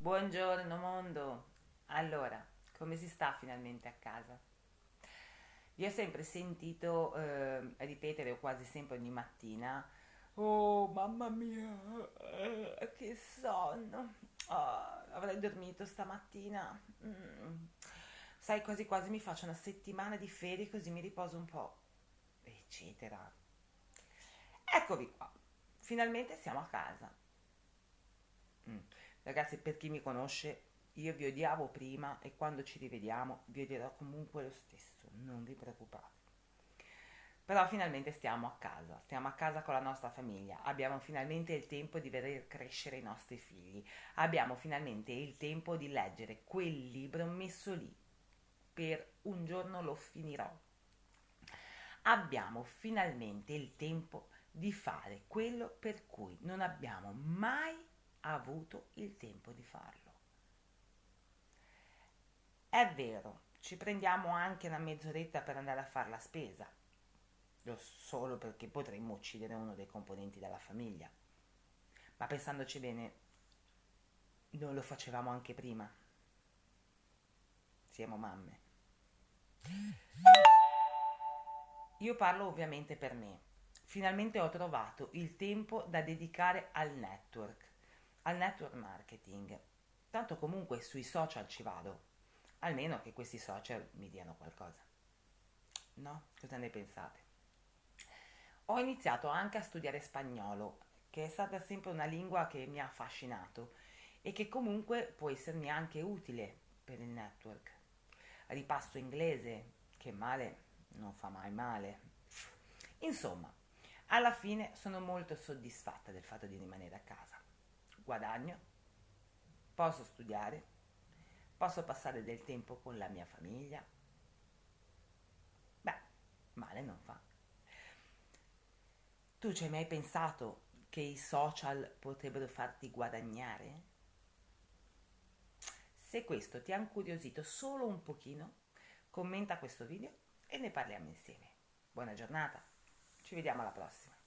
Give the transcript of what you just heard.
Buongiorno mondo! Allora, come si sta finalmente a casa? Vi ho sempre sentito eh, ripetere, quasi sempre ogni mattina, Oh mamma mia, eh, che sonno! Oh, avrei dormito stamattina. Mm. Sai, quasi quasi mi faccio una settimana di ferie così mi riposo un po', eccetera. Eccovi qua, finalmente siamo a casa. Ragazzi, per chi mi conosce, io vi odiavo prima e quando ci rivediamo vi odierò comunque lo stesso, non vi preoccupate. Però finalmente stiamo a casa, stiamo a casa con la nostra famiglia, abbiamo finalmente il tempo di vedere crescere i nostri figli, abbiamo finalmente il tempo di leggere quel libro messo lì, per un giorno lo finirò. Abbiamo finalmente il tempo di fare quello per cui non abbiamo mai ha avuto il tempo di farlo. È vero, ci prendiamo anche una mezz'oretta per andare a fare la spesa, solo perché potremmo uccidere uno dei componenti della famiglia. Ma pensandoci bene, non lo facevamo anche prima. Siamo mamme. Io parlo ovviamente per me. Finalmente ho trovato il tempo da dedicare al network al network marketing. Tanto comunque sui social ci vado, almeno che questi social mi diano qualcosa. No? Cosa ne pensate? Ho iniziato anche a studiare spagnolo, che è stata sempre una lingua che mi ha affascinato e che comunque può essermi anche utile per il network. Ripasso inglese, che male non fa mai male. Insomma, alla fine sono molto soddisfatta del fatto di rimanere a casa guadagno, posso studiare, posso passare del tempo con la mia famiglia. Beh, male non fa. Tu ci hai mai pensato che i social potrebbero farti guadagnare? Se questo ti ha incuriosito solo un pochino, commenta questo video e ne parliamo insieme. Buona giornata, ci vediamo alla prossima.